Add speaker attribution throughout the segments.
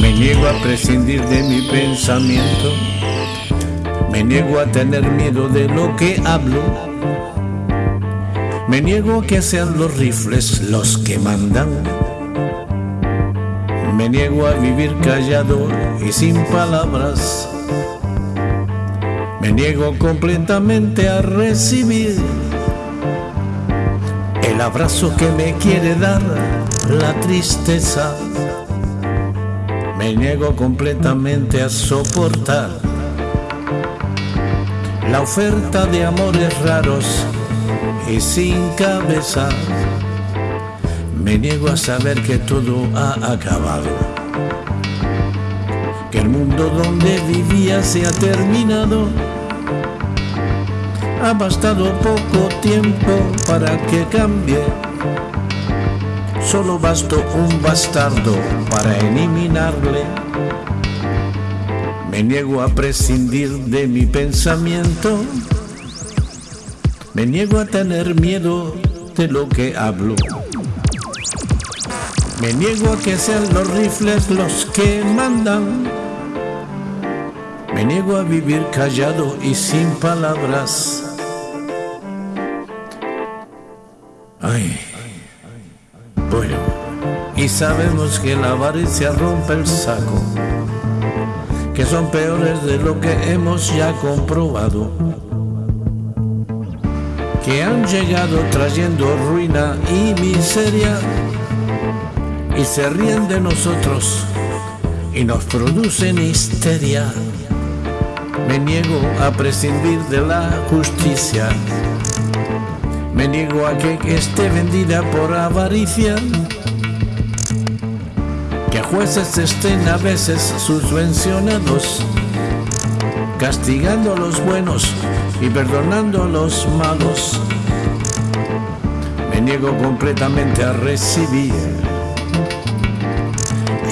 Speaker 1: Me niego a prescindir de mi pensamiento. Me niego a tener miedo de lo que hablo. Me niego a que sean los rifles los que mandan. Me niego a vivir callado y sin palabras. Niego completamente a recibir el abrazo que me quiere dar la tristeza. Me niego completamente a soportar la oferta de amores raros y sin cabeza. Me niego a saber que todo ha acabado, que el mundo donde vivía se ha terminado. Ha bastado poco tiempo para que cambie. Solo bastó un bastardo para eliminarle. Me niego a prescindir de mi pensamiento. Me niego a tener miedo de lo que hablo. Me niego a que sean los rifles los que mandan. Me niego a vivir callado y sin palabras. Bueno, y sabemos que la avaricia rompe el saco, que son peores de lo que hemos ya comprobado, que han llegado trayendo ruina y miseria y se ríen de nosotros y nos producen histeria. Me niego a prescindir de la justicia. Me niego a que esté vendida por avaricia. Que jueces estén a veces subvencionados, castigando a los buenos y perdonando a los malos. Me niego completamente a recibir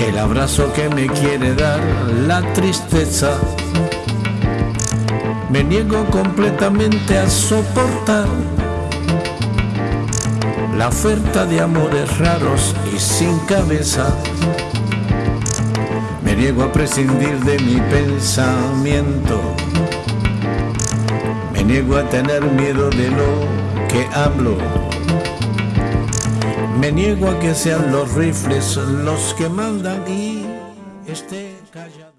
Speaker 1: el abrazo que me quiere dar la tristeza. Me niego completamente a soportar la oferta de amores raros y sin cabeza. Me niego a prescindir de mi pensamiento. Me niego a tener miedo de lo que hablo. Me niego a que sean los rifles los que mandan y esté callado.